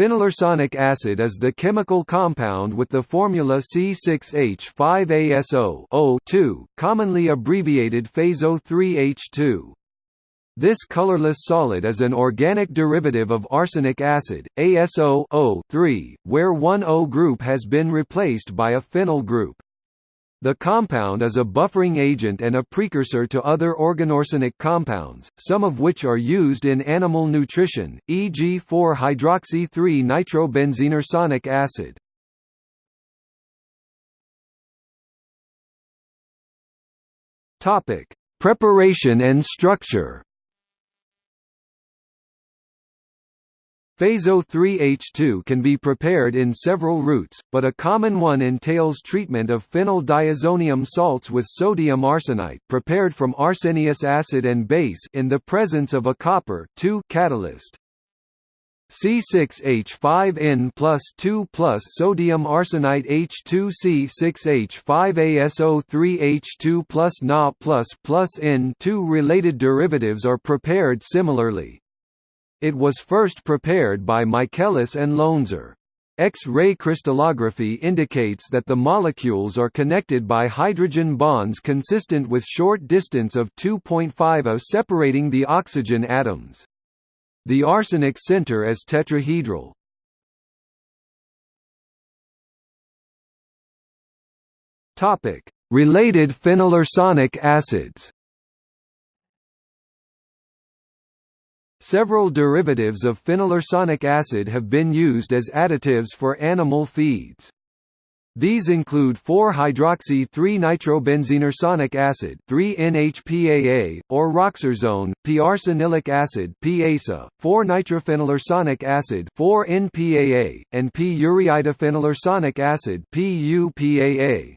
Phenylarsonic acid is the chemical compound with the formula C6H5AsO02, commonly abbreviated phaso3H2. This colorless solid is an organic derivative of arsenic acid, ASO 3 where one O group has been replaced by a phenyl group. The compound is a buffering agent and a precursor to other organoarsenic compounds, some of which are used in animal nutrition, e.g. 4-hydroxy-3-nitrobenzenearsonic acid. Preparation and structure Phaso-3H2 can be prepared in several routes, but a common one entails treatment of phenyl diazonium salts with sodium arsenite prepared from arsenious acid and base in the presence of a copper catalyst. C6H5N plus 2 plus sodium arsenite H2C6H5ASO3H2 plus Na plus plus N2 related derivatives are prepared similarly. It was first prepared by Michaelis and Loesner. X-ray crystallography indicates that the molecules are connected by hydrogen bonds consistent with short distance of 2.5 separating the oxygen atoms. The arsenic center is tetrahedral. Related phenylarsonic acids Several derivatives of phenylarsonic acid have been used as additives for animal feeds. These include 4-hydroxy-3-nitrobenzenearsonic acid 3-NHPAA, or roxarsone, p-arsanilic acid PASA, 4-nitrophenylarsonic acid 4-NPAA, and p-ureidophenylarsonic acid PUPAA.